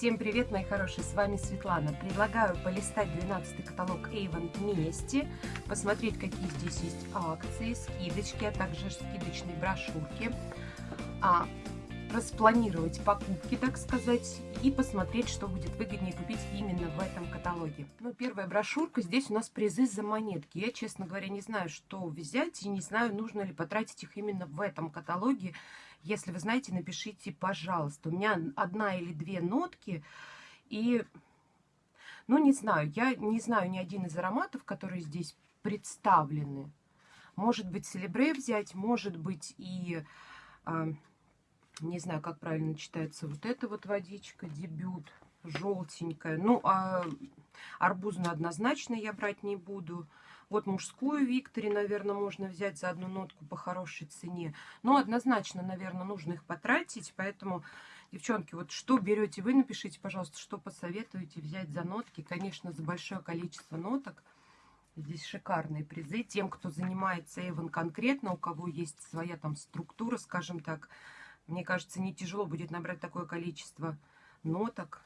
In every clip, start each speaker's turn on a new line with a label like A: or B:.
A: Всем привет, мои хорошие, с вами Светлана. Предлагаю полистать 12 каталог Avon вместе, посмотреть, какие здесь есть акции, скидочки, а также скидочные брошюрки, а, распланировать покупки, так сказать, и посмотреть, что будет выгоднее купить именно в этом каталоге. Ну, первая брошюрка, здесь у нас призы за монетки. Я, честно говоря, не знаю, что взять, и не знаю, нужно ли потратить их именно в этом каталоге. Если вы знаете, напишите, пожалуйста. У меня одна или две нотки, и, ну, не знаю, я не знаю ни один из ароматов, которые здесь представлены. Может быть, селебре взять, может быть, и... А, не знаю, как правильно читается вот эта вот водичка, дебют, желтенькая. Ну, а арбузную однозначно я брать не буду. Вот мужскую Виктори, наверное, можно взять за одну нотку по хорошей цене. Но однозначно, наверное, нужно их потратить, поэтому... Девчонки, вот что берете вы, напишите, пожалуйста, что посоветуете взять за нотки. Конечно, за большое количество ноток. Здесь шикарные призы. Тем, кто занимается Эван конкретно, у кого есть своя там структура, скажем так, мне кажется, не тяжело будет набрать такое количество ноток.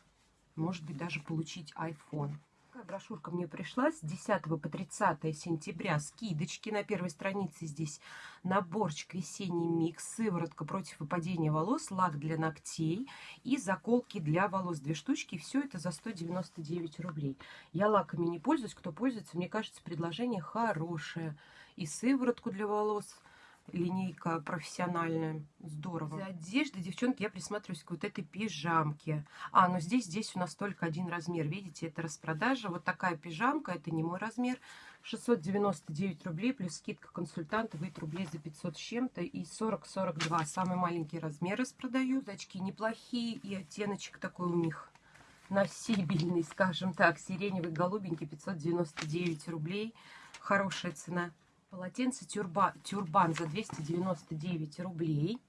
A: Может быть, даже получить iPhone. Брошюрка мне пришла с 10 по 30 сентября. Скидочки на первой странице здесь. Наборчик весенний микс, сыворотка против выпадения волос, лак для ногтей и заколки для волос. Две штучки. Все это за 199 рублей. Я лаками не пользуюсь. Кто пользуется, мне кажется, предложение хорошее. И сыворотку для волос – линейка профессиональная. Здорово. За одеждой, девчонки, я присматриваюсь к вот этой пижамке. А, ну здесь, здесь у нас только один размер. Видите, это распродажа. Вот такая пижамка, это не мой размер. 699 рублей, плюс скидка консультанта, выйдет рублей за 500 с чем-то. И 40-42. Самый маленький размер распродаю. Зачки неплохие, и оттеночек такой у них носибельный, скажем так. Сиреневый, голубенький, 599 рублей. Хорошая цена. Полотенце тюрба, тюрбан за 299 рублей.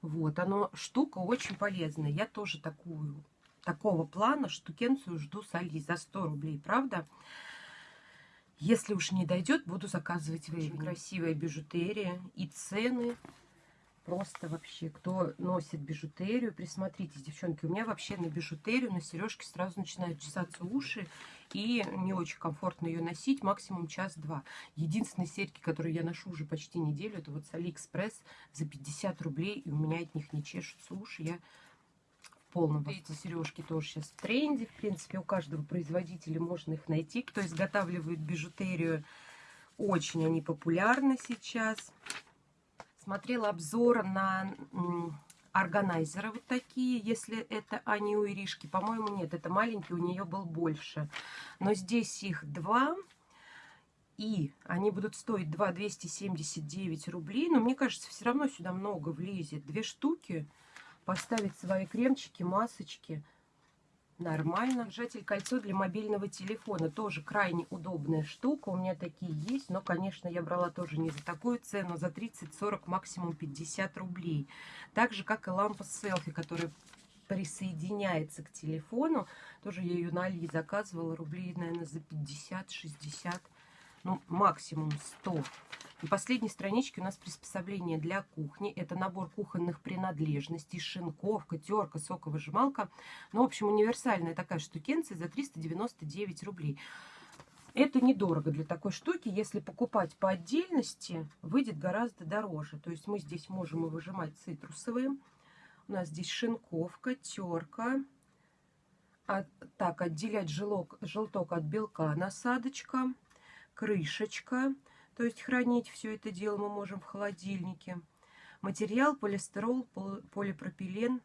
A: Вот, оно, штука очень полезная. Я тоже такую, такого плана штукенцию жду с Али за 100 рублей, правда? Если уж не дойдет, буду заказывать в Очень красивая бижутерия и цены просто вообще, кто носит бижутерию, присмотритесь, девчонки, у меня вообще на бижутерию, на сережки сразу начинают чесаться уши, и не очень комфортно ее носить, максимум час-два. Единственные серьги, которые я ношу уже почти неделю, это вот с Алиэкспресс за 50 рублей, и у меня от них не чешутся уши, я в полном Эти сережки тоже сейчас в тренде, в принципе, у каждого производителя можно их найти, кто изготавливает бижутерию, очень они популярны сейчас смотрела обзор на органайзеры вот такие, если это они у Иришки. По-моему, нет, это маленький, у нее был больше. Но здесь их два, и они будут стоить 2 279 рублей. Но мне кажется, все равно сюда много влезет. Две штуки, поставить свои кремчики, масочки – Нормально. Держатель кольцо для мобильного телефона. Тоже крайне удобная штука. У меня такие есть. Но, конечно, я брала тоже не за такую цену. За 30-40, максимум 50 рублей. Так же, как и лампа селфи, которая присоединяется к телефону. Тоже я ее на Али заказывала. Рублей, наверное, за 50-60. Ну, максимум 100 на последней страничке у нас приспособление для кухни. Это набор кухонных принадлежностей, шинковка, терка, соковыжималка. Ну, в общем, универсальная такая штукенция за 399 рублей. Это недорого для такой штуки. Если покупать по отдельности, выйдет гораздо дороже. То есть мы здесь можем и выжимать цитрусовые. У нас здесь шинковка, терка. А, так, отделять желок, желток от белка, насадочка, крышечка. То есть хранить все это дело мы можем в холодильнике. Материал полистирол, полипропилен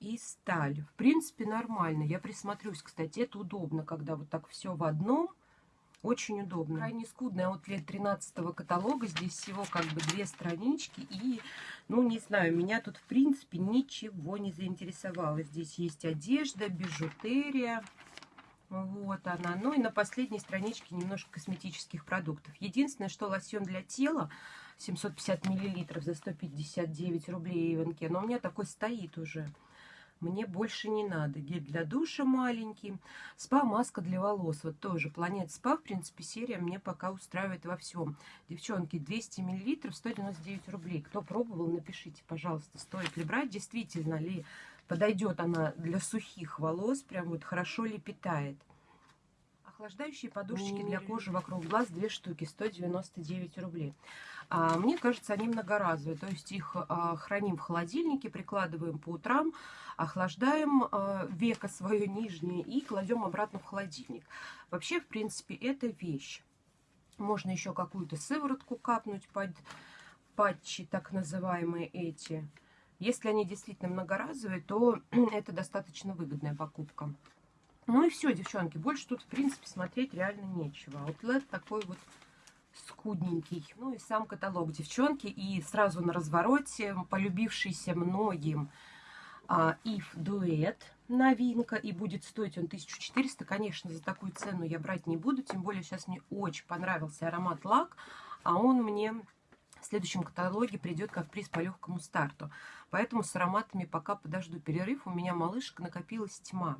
A: и сталь. В принципе, нормально. Я присмотрюсь, кстати, это удобно, когда вот так все в одном. Очень удобно. Крайне скудный аутлет 13 каталога. Здесь всего как бы две странички. И, ну, не знаю, меня тут, в принципе, ничего не заинтересовало. Здесь есть одежда, бижутерия. Вот она. Ну и на последней страничке немножко косметических продуктов. Единственное, что лосьон для тела 750 миллилитров за 159 рублей Иванке. Но у меня такой стоит уже. Мне больше не надо. Гель для душа маленький. Спа-маска для волос. Вот тоже Планет Спа. В принципе, серия мне пока устраивает во всем. Девчонки, 200 миллилитров, 199 рублей. Кто пробовал, напишите, пожалуйста, стоит ли брать. Действительно ли Подойдет она для сухих волос, прям вот хорошо лепетает. Охлаждающие подушечки для кожи вокруг глаз две штуки, 199 рублей. А, мне кажется, они многоразовые, то есть их а, храним в холодильнике, прикладываем по утрам, охлаждаем а, веко свое нижнее и кладем обратно в холодильник. Вообще, в принципе, это вещь. Можно еще какую-то сыворотку капнуть под патчи, так называемые эти. Если они действительно многоразовые, то это достаточно выгодная покупка. Ну и все, девчонки. Больше тут, в принципе, смотреть реально нечего. Аутлет такой вот скудненький. Ну и сам каталог, девчонки. И сразу на развороте полюбившийся многим а, Duet новинка. И будет стоить он 1400. Конечно, за такую цену я брать не буду. Тем более сейчас мне очень понравился аромат лак. А он мне следующем каталоге придет как приз по легкому старту. Поэтому с ароматами пока подожду перерыв. У меня малышка накопилась тьма.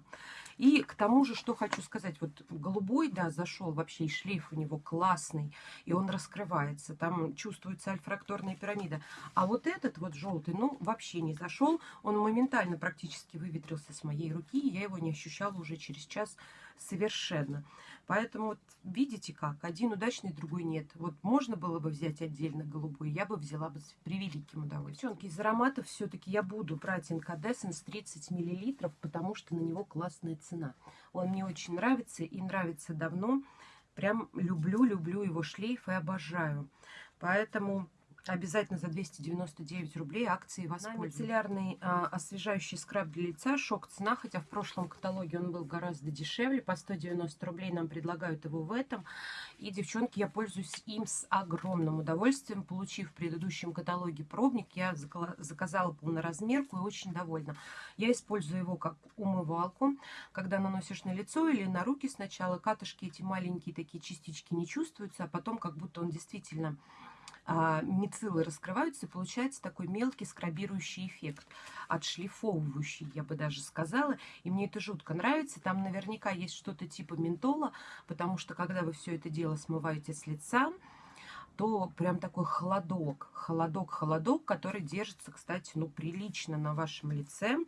A: И к тому же, что хочу сказать, вот голубой, да, зашел вообще, и шлейф у него классный, и он раскрывается, там чувствуется альфракторная пирамида. А вот этот вот желтый, ну, вообще не зашел, он моментально практически выветрился с моей руки, и я его не ощущала уже через час совершенно. Поэтому вот видите как, один удачный, другой нет. Вот можно было бы взять отдельно голубой, я бы взяла бы с превеликим удовольствием. Девчонки, из ароматов все-таки я буду брать Incandescence 30 мл, потому что на него классная цена. Он мне очень нравится и нравится давно. Прям люблю, люблю его шлейф и обожаю. Поэтому Обязательно за 299 рублей акции воспользуйтесь. Мицеллярный а, освежающий скраб для лица. Шок цена, хотя в прошлом каталоге он был гораздо дешевле. По 190 рублей нам предлагают его в этом. И, девчонки, я пользуюсь им с огромным удовольствием. Получив в предыдущем каталоге пробник, я заказала полноразмерку и очень довольна. Я использую его как умывалку. Когда наносишь на лицо или на руки сначала, катышки эти маленькие такие частички не чувствуются, а потом как будто он действительно мициллы раскрываются, и получается такой мелкий скрабирующий эффект, отшлифовывающий, я бы даже сказала. И мне это жутко нравится. Там наверняка есть что-то типа ментола, потому что когда вы все это дело смываете с лица, то прям такой холодок, холодок, холодок, который держится, кстати, ну, прилично на вашем лице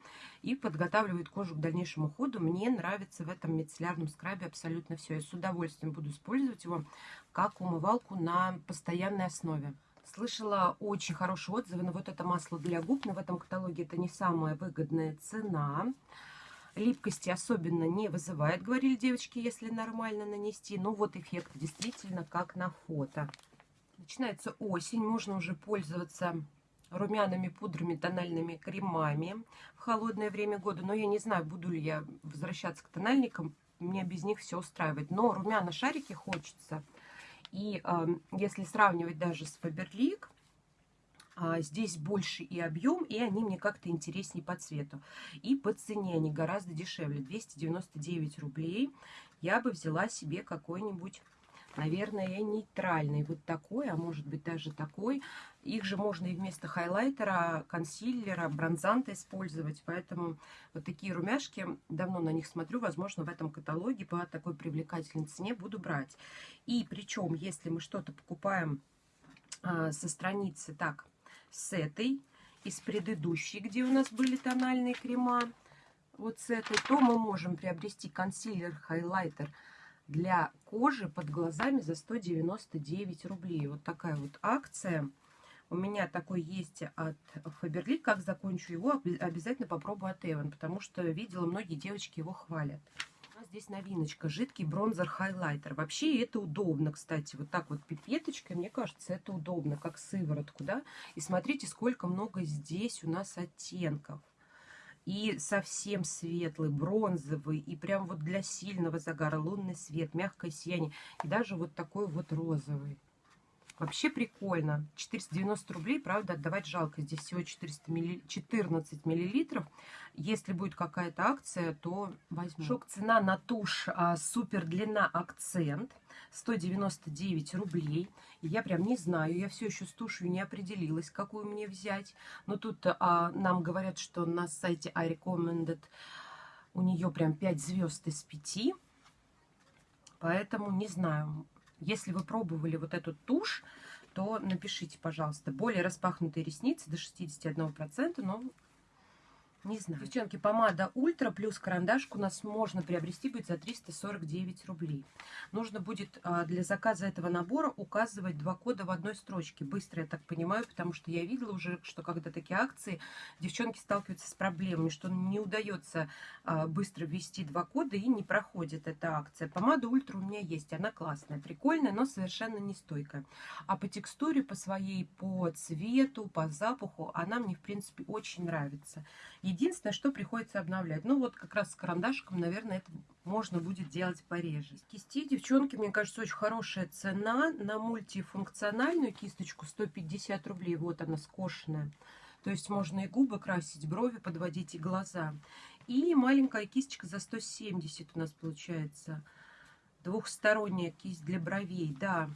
A: и подготавливает кожу к дальнейшему уходу. Мне нравится в этом мицеллярном скрабе абсолютно все. Я с удовольствием буду использовать его как умывалку на постоянной основе. Слышала очень хорошие отзывы на вот это масло для губ, но в этом каталоге это не самая выгодная цена. Липкости особенно не вызывает, говорили девочки, если нормально нанести. Но вот эффект действительно как на фото. Начинается осень, можно уже пользоваться румяными пудрами, тональными кремами в холодное время года. Но я не знаю, буду ли я возвращаться к тональникам. Мне без них все устраивает. Но румяна шарики хочется. И э, если сравнивать даже с Faberlic, э, здесь больше и объем, и они мне как-то интереснее по цвету. И по цене они гораздо дешевле. 299 рублей. Я бы взяла себе какой-нибудь наверное, нейтральный. Вот такой, а может быть даже такой. Их же можно и вместо хайлайтера, консилера, бронзанта использовать. Поэтому вот такие румяшки, давно на них смотрю, возможно, в этом каталоге по такой привлекательной цене буду брать. И причем, если мы что-то покупаем а, со страницы, так, с этой, из предыдущей, где у нас были тональные крема, вот с этой, то мы можем приобрести консилер, хайлайтер, для кожи под глазами за 199 рублей. Вот такая вот акция. У меня такой есть от Faberlic. Как закончу его, обязательно попробую от Эван, потому что видела, многие девочки его хвалят. У нас здесь новиночка. Жидкий бронзер-хайлайтер. Вообще это удобно, кстати. Вот так вот пипеточкой, мне кажется, это удобно, как сыворотку, да. И смотрите, сколько много здесь у нас оттенков и совсем светлый, бронзовый, и прям вот для сильного загара лунный свет, мягкое сияние, и даже вот такой вот розовый. Вообще прикольно. 490 рублей, правда, отдавать жалко. Здесь всего 400 милли... 14 миллилитров. Если будет какая-то акция, то возьму. Шок цена на тушь а, супер длина акцент. 199 рублей. Я прям не знаю, я все еще с тушью не определилась, какую мне взять. Но тут а, нам говорят, что на сайте I Recommended у нее прям 5 звезд из 5. Поэтому не знаю. Если вы пробовали вот эту тушь, то напишите, пожалуйста. Более распахнутые ресницы до 61%, но Не знаю. Девчонки, помада Ультра плюс карандашку у нас можно приобрести будет за 349 рублей. Нужно будет а, для заказа этого набора указывать два кода в одной строчке. Быстро, я так понимаю, потому что я видела уже, что когда такие акции, девчонки сталкиваются с проблемами, что не удается а, быстро ввести два кода и не проходит эта акция. Помада Ультра у меня есть, она классная, прикольная, но совершенно не стойкая. А по текстуре, по своей, по цвету, по запаху, она мне, в принципе, очень нравится. Единственное, что приходится обновлять. Ну, вот как раз с карандашиком, наверное, это можно будет делать пореже. Кисти, девчонки, мне кажется, очень хорошая цена. На мультифункциональную кисточку 150 рублей. Вот она скошенная. То есть можно и губы красить, брови подводить, и глаза. И маленькая кисточка за 170 у нас получается. Двухсторонняя кисть для бровей, да.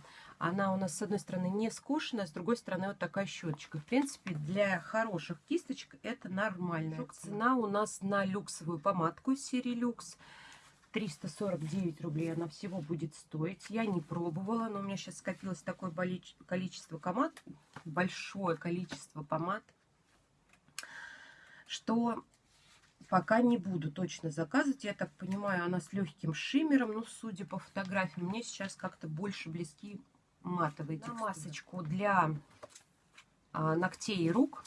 A: Она у нас с одной стороны не скошенная, с другой стороны вот такая щеточка. В принципе, для хороших кисточек это нормально. Цена у нас на люксовую помадку из серии Люкс. 349 рублей она всего будет стоить. Я не пробовала, но у меня сейчас скопилось такое количество помад, большое количество помад, что пока не буду точно заказывать. Я так понимаю, она с легким шиммером, но судя по фотографиям, мне сейчас как-то больше близки матовые На масочку для а, ногтей и рук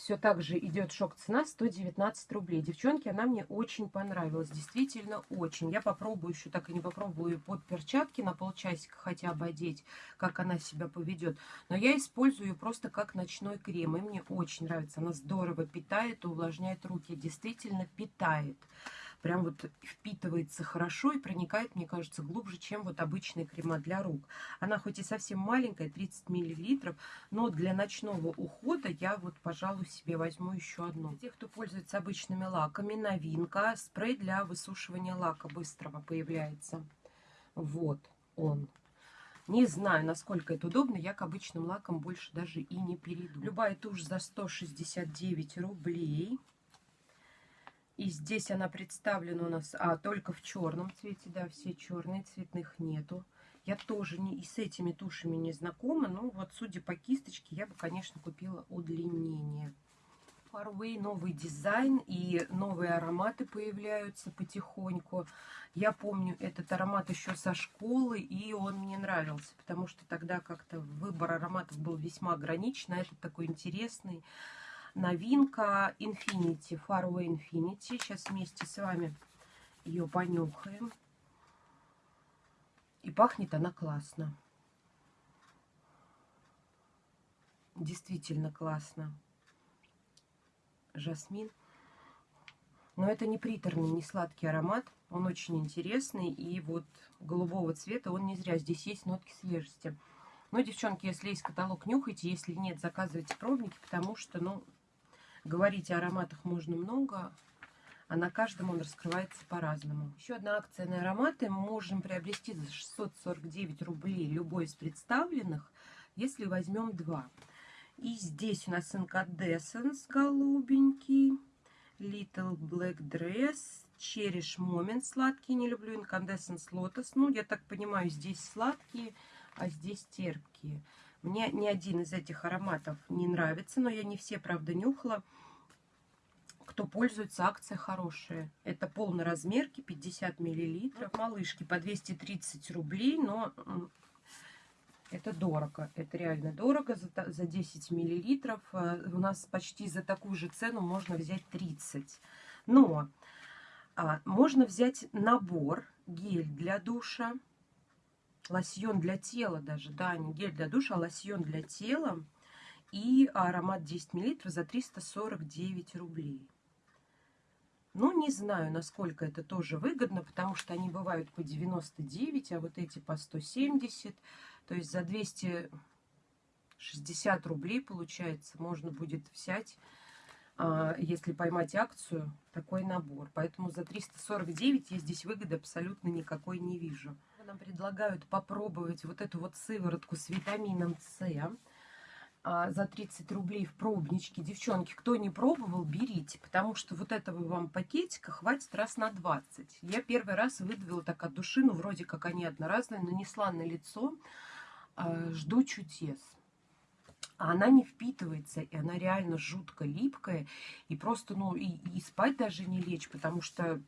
A: все так же идет шок-цена 119 рублей. Девчонки, она мне очень понравилась. Действительно очень. Я попробую еще, так и не попробую под перчатки на полчасика хотя бы одеть, как она себя поведет. Но я использую ее просто как ночной крем. И мне очень нравится. Она здорово питает, увлажняет руки. Действительно питает прям вот впитывается хорошо и проникает, мне кажется, глубже, чем вот обычные крема для рук. Она хоть и совсем маленькая, 30 миллилитров, но для ночного ухода я вот, пожалуй, себе возьму еще одну. Для тех, кто пользуется обычными лаками, новинка, спрей для высушивания лака быстрого появляется. Вот он. Не знаю, насколько это удобно. Я к обычным лакам больше даже и не перейду. Любая тушь за 169 рублей. И здесь она представлена у нас а, только в черном цвете, да, все черные, цветных нету. Я тоже не, и с этими тушами не знакома, но вот судя по кисточке, я бы, конечно, купила удлинение. Farway новый дизайн и новые ароматы появляются потихоньку. Я помню этот аромат еще со школы, и он мне нравился, потому что тогда как-то выбор ароматов был весьма ограничен, а этот такой интересный новинка Infinity, Faraway Infinity. Сейчас вместе с вами ее понюхаем. И пахнет она классно. Действительно классно. Жасмин. Но это не приторный, не сладкий аромат. Он очень интересный. И вот голубого цвета он не зря. Здесь есть нотки свежести. Но, девчонки, если есть каталог, нюхайте. Если нет, заказывайте пробники, потому что, ну, Говорить о ароматах можно много, а на каждом он раскрывается по-разному. Еще одна акция на ароматы. Мы можем приобрести за 649 рублей любой из представленных, если возьмем два. И здесь у нас Incandescence голубенький, Little Black Dress, Cherish Moment сладкий, не люблю Incandescence Lotus. Ну, я так понимаю, здесь сладкие, а здесь терпкие. Мне ни один из этих ароматов не нравится, но я не все, правда, нюхала. Кто пользуется, акция хорошая. Это полный размерки, 50 миллилитров. Малышки по 230 рублей, но это дорого. Это реально дорого за, за 10 миллилитров. Э, у нас почти за такую же цену можно взять 30. Но а, можно взять набор гель для душа лосьон для тела даже, да, не гель для душа, а лосьон для тела. И аромат 10 мл за 349 рублей. Ну, не знаю, насколько это тоже выгодно, потому что они бывают по 99, а вот эти по 170. То есть за 260 рублей, получается, можно будет взять, а, если поймать акцию, такой набор. Поэтому за 349 я здесь выгоды абсолютно никакой не вижу нам предлагают попробовать вот эту вот сыворотку с витамином С а, за 30 рублей в пробничке. Девчонки, кто не пробовал, берите, потому что вот этого вам пакетика хватит раз на 20. Я первый раз выдавила так от души, ну вроде как они одноразные, нанесла на лицо, а, жду чудес. а она не впитывается, и она реально жутко липкая, и просто, ну, и, и спать даже не лечь, потому что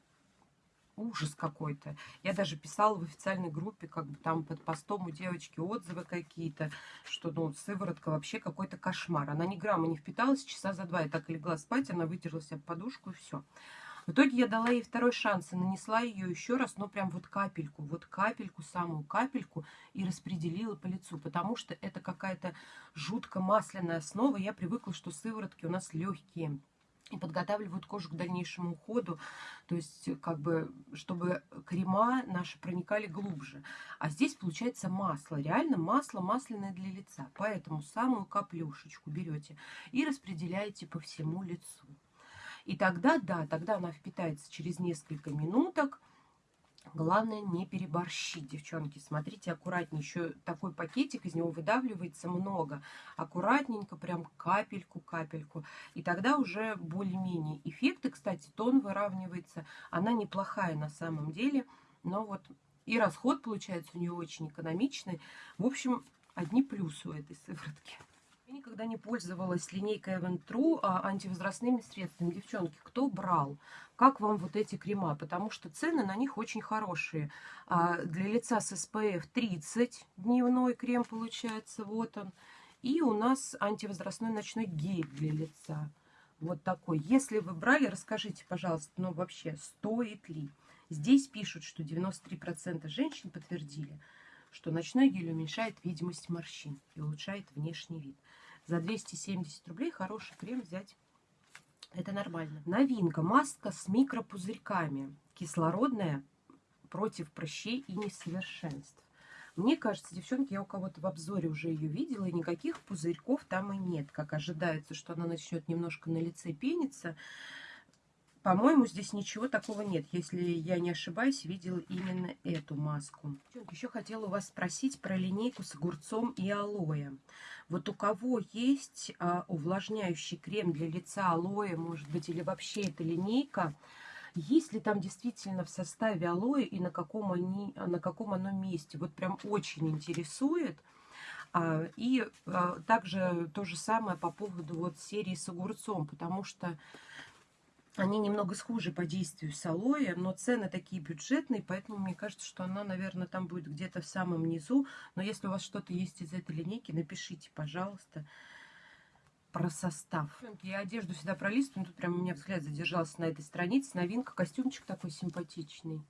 A: ужас какой-то. Я даже писала в официальной группе, как бы там под постом у девочки отзывы какие-то, что, ну, сыворотка вообще какой-то кошмар. Она ни грамма не впиталась, часа за два я так легла спать, она вытерлась об подушку и все. В итоге я дала ей второй шанс и нанесла ее еще раз, но прям вот капельку, вот капельку, самую капельку и распределила по лицу, потому что это какая-то жутко масляная основа. Я привыкла, что сыворотки у нас легкие подготавливают кожу к дальнейшему уходу, то есть как бы, чтобы крема наши проникали глубже. А здесь получается масло, реально масло масляное для лица. Поэтому самую каплюшечку берете и распределяете по всему лицу. И тогда, да, тогда она впитается через несколько минуток. Главное не переборщить, девчонки. Смотрите аккуратнее. Еще такой пакетик, из него выдавливается много. Аккуратненько, прям капельку-капельку. И тогда уже более-менее эффекты. Кстати, тон выравнивается. Она неплохая на самом деле. Но вот и расход получается у нее очень экономичный. В общем, одни плюсы у этой сыворотки. Никогда не пользовалась линейкой Event True а антивозрастными средствами. Девчонки, кто брал? Как вам вот эти крема? Потому что цены на них очень хорошие. А для лица с SPF 30 дневной крем получается. Вот он. И у нас антивозрастной ночной гель для лица. Вот такой. Если вы брали, расскажите, пожалуйста, ну вообще, стоит ли? Здесь пишут, что 93% женщин подтвердили, что ночной гель уменьшает видимость морщин и улучшает внешний вид. За 270 рублей хороший крем взять это нормально. Новинка. Маска с микропузырьками. Кислородная против прыщей и несовершенств. Мне кажется, девчонки, я у кого-то в обзоре уже ее видела, и никаких пузырьков там и нет. Как ожидается, что она начнет немножко на лице пениться. По-моему, здесь ничего такого нет. Если я не ошибаюсь, видела именно эту маску. Еще хотела у вас спросить про линейку с огурцом и алоэ. Вот у кого есть а, увлажняющий крем для лица алоэ, может быть, или вообще эта линейка, есть ли там действительно в составе алоэ и на каком, они, на каком оно месте? Вот прям очень интересует. А, и а, также то же самое по поводу вот серии с огурцом, потому что они немного схожи по действию с алоэ, но цены такие бюджетные, поэтому мне кажется, что она, наверное, там будет где-то в самом низу. Но если у вас что-то есть из этой линейки, напишите, пожалуйста, про состав. Я одежду всегда пролистываю, тут прям у меня взгляд задержался на этой странице. Новинка, костюмчик такой симпатичный.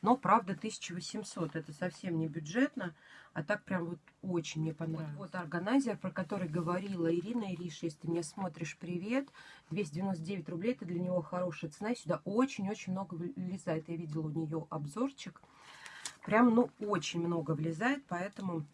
A: Но, правда, 1800. Это совсем не бюджетно. А так прям вот очень мне понравилось. Вот, вот органайзер, про который говорила Ирина Ириш. Если ты меня смотришь, привет. 299 рублей. Это для него хорошая цена. Сюда очень-очень много влезает. Я видела у нее обзорчик. Прям, ну, очень много влезает. Поэтому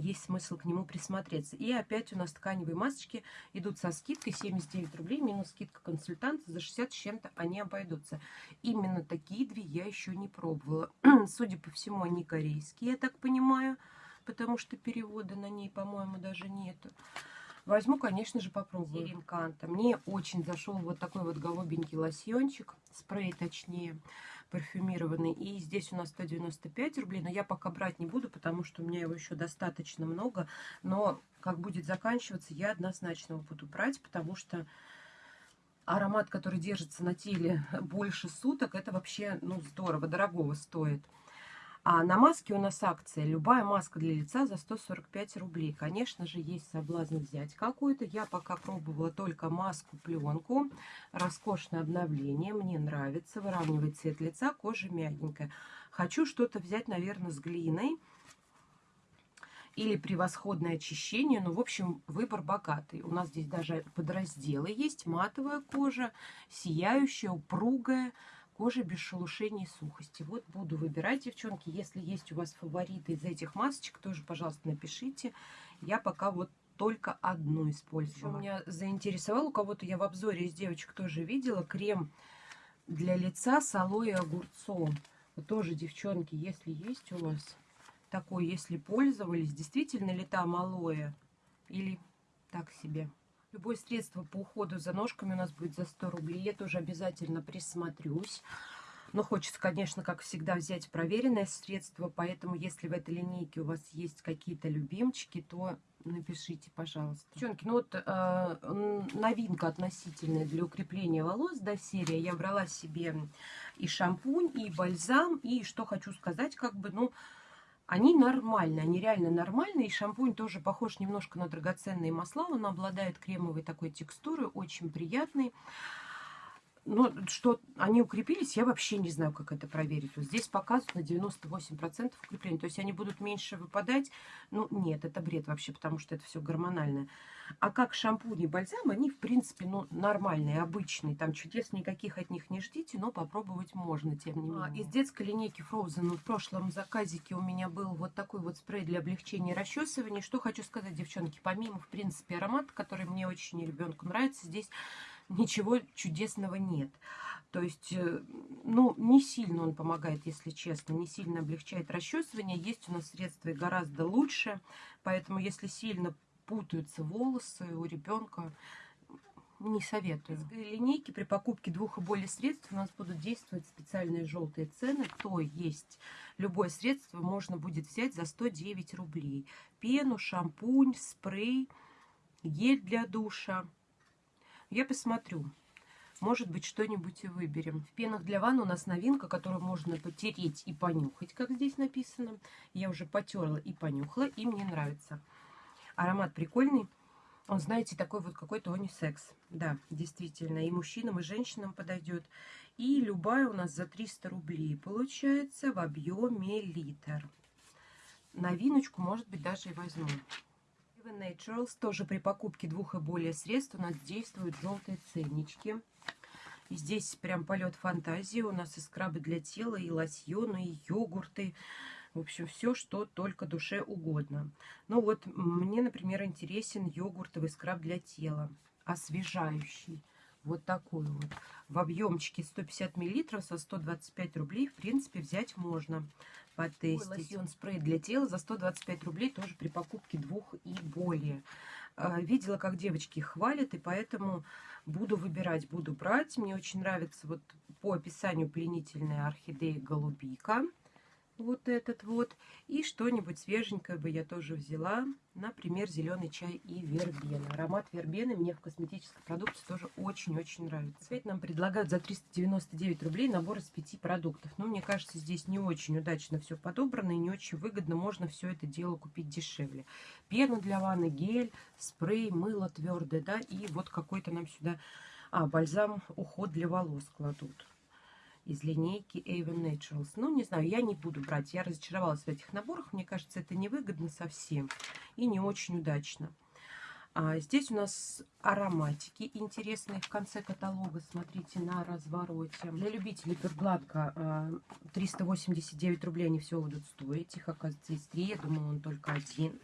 A: есть смысл к нему присмотреться. И опять у нас тканевые масочки идут со скидкой 79 рублей, минус скидка консультанта, за 60 с чем-то они обойдутся. Именно такие две я еще не пробовала. Судя по всему, они корейские, я так понимаю, потому что перевода на ней, по-моему, даже нету. Возьму, конечно же, попробую. Инканта. Мне очень зашел вот такой вот голубенький лосьончик, спрей точнее парфюмированный. И здесь у нас 195 рублей, но я пока брать не буду, потому что у меня его еще достаточно много. Но как будет заканчиваться, я однозначно его буду брать, потому что аромат, который держится на теле больше суток, это вообще, ну, здорово, дорогого стоит. А на маске у нас акция. Любая маска для лица за 145 рублей. Конечно же, есть соблазн взять какую-то. Я пока пробовала только маску-пленку. Роскошное обновление. Мне нравится. Выравнивает цвет лица. Кожа мягенькая. Хочу что-то взять, наверное, с глиной. Или превосходное очищение. Ну, в общем, выбор богатый. У нас здесь даже подразделы есть. Матовая кожа, сияющая, упругая кожи без шелушений и сухости. Вот буду выбирать, девчонки. Если есть у вас фавориты из этих масочек, тоже, пожалуйста, напишите. Я пока вот только одну использовала. Меня заинтересовал, у кого-то я в обзоре из девочек тоже видела, крем для лица с алоэ и огурцом. Вот тоже, девчонки, если есть у вас такой, если пользовались, действительно ли там алоэ или так себе. Любое средство по уходу за ножками у нас будет за 100 рублей. Я тоже обязательно присмотрюсь. Но хочется, конечно, как всегда, взять проверенное средство. Поэтому, если в этой линейке у вас есть какие-то любимчики, то Напишите, пожалуйста. Девчонки, ну вот э, новинка относительная для укрепления волос, да, серия. Я брала себе и шампунь, и бальзам, и что хочу сказать, как бы, ну, они нормальные, они реально нормальные. И шампунь тоже похож немножко на драгоценные масла. Он обладает кремовой такой текстурой, очень приятный. Но что они укрепились, я вообще не знаю, как это проверить. Вот здесь показывают на 98% укрепления. То есть они будут меньше выпадать. Ну, нет, это бред вообще, потому что это все гормональное. А как шампунь и бальзам, они, в принципе, ну, нормальные, обычные. Там чудес никаких от них не ждите, но попробовать можно, тем не менее. А, из детской линейки Frozen в прошлом заказике у меня был вот такой вот спрей для облегчения расчесывания. Что хочу сказать, девчонки, помимо, в принципе, аромата, который мне очень и ребенку нравится, здесь ничего чудесного нет. То есть, э, ну, не сильно он помогает, если честно, не сильно облегчает расчесывание. Есть у нас средства и гораздо лучше, поэтому если сильно путаются волосы у ребенка, не советую. В линейке при покупке двух и более средств у нас будут действовать специальные желтые цены. То есть любое средство можно будет взять за 109 рублей. Пену, шампунь, спрей, гель для душа. Я посмотрю. Может быть, что-нибудь и выберем. В пенах для ванны у нас новинка, которую можно потереть и понюхать, как здесь написано. Я уже потерла и понюхала, и мне нравится. Аромат прикольный. Он, знаете, такой вот какой-то унисекс. Да, действительно, и мужчинам, и женщинам подойдет. И любая у нас за 300 рублей получается в объеме литр. Новиночку, может быть, даже и возьму. Seven Naturals тоже при покупке двух и более средств у нас действуют желтые ценнички. И здесь прям полет фантазии. У нас и скрабы для тела, и лосьоны, и йогурты. В общем, все, что только душе угодно. Ну вот, мне, например, интересен йогуртовый скраб для тела. Освежающий. Вот такой вот. В объемчике 150 миллилитров со 125 рублей, в принципе, взять можно потестить. Лосьон спрей для тела за 125 рублей тоже при покупке двух и более. А, видела, как девочки хвалят, и поэтому буду выбирать, буду брать. Мне очень нравится вот по описанию пленительная орхидея голубика вот этот вот. И что-нибудь свеженькое бы я тоже взяла. Например, зеленый чай и вербена. Аромат вербены мне в косметической продукции тоже очень-очень нравится. Опять нам предлагают за 399 рублей набор из пяти продуктов. Но мне кажется, здесь не очень удачно все подобрано и не очень выгодно. Можно все это дело купить дешевле. Пену для ванны, гель, спрей, мыло твердое, да, и вот какой-то нам сюда... А, бальзам уход для волос кладут из линейки Avon Naturals. Ну, не знаю, я не буду брать. Я разочаровалась в этих наборах. Мне кажется, это невыгодно совсем и не очень удачно. А здесь у нас ароматики интересные в конце каталога. Смотрите на развороте. Для любителей Пергладка 389 рублей они все будут стоить. Их, оказывается, есть три. Я думала, он только один.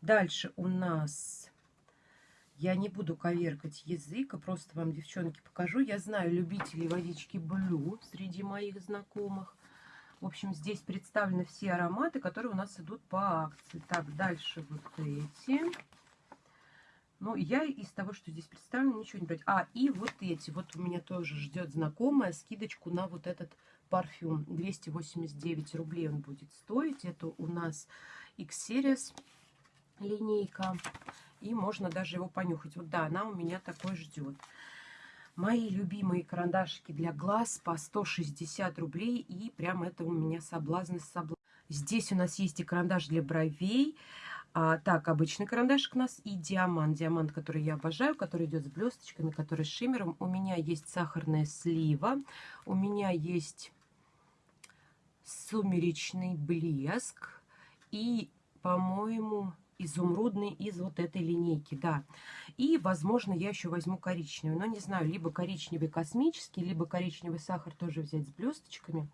A: Дальше у нас я не буду коверкать язык, а просто вам, девчонки, покажу. Я знаю любителей водички Блю среди моих знакомых. В общем, здесь представлены все ароматы, которые у нас идут по акции. Так, дальше вот эти. Ну, я из того, что здесь представлено, ничего не брать. А, и вот эти. Вот у меня тоже ждет знакомая скидочку на вот этот парфюм. 289 рублей он будет стоить. Это у нас X-Series линейка. И можно даже его понюхать. Вот да, она у меня такой ждет. Мои любимые карандашики для глаз по 160 рублей. И прям это у меня соблазн из соблазн. Здесь у нас есть и карандаш для бровей. А, так, обычный карандашик у нас и диамант. Диамант, который я обожаю, который идет с блесточками, который с шиммером. У меня есть сахарная слива. У меня есть сумеречный блеск. И, по-моему, изумрудный из вот этой линейки, да. И, возможно, я еще возьму коричневый, но не знаю, либо коричневый космический, либо коричневый сахар тоже взять с блесточками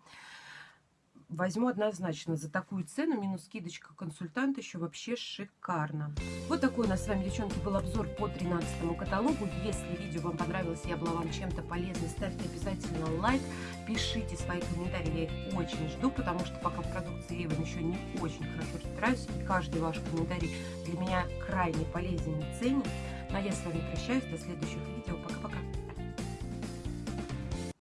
A: возьму однозначно за такую цену, минус скидочка консультант еще вообще шикарно. Вот такой у нас с вами, девчонки, был обзор по 13 каталогу. Если видео вам понравилось, я была вам чем-то полезной, ставьте обязательно лайк, пишите свои комментарии, я их очень жду, потому что пока в продукции Avon еще не очень хорошо разбираюсь, и каждый ваш комментарий для меня крайне полезен и ценен. Ну а я с вами прощаюсь, до следующих видео, пока-пока!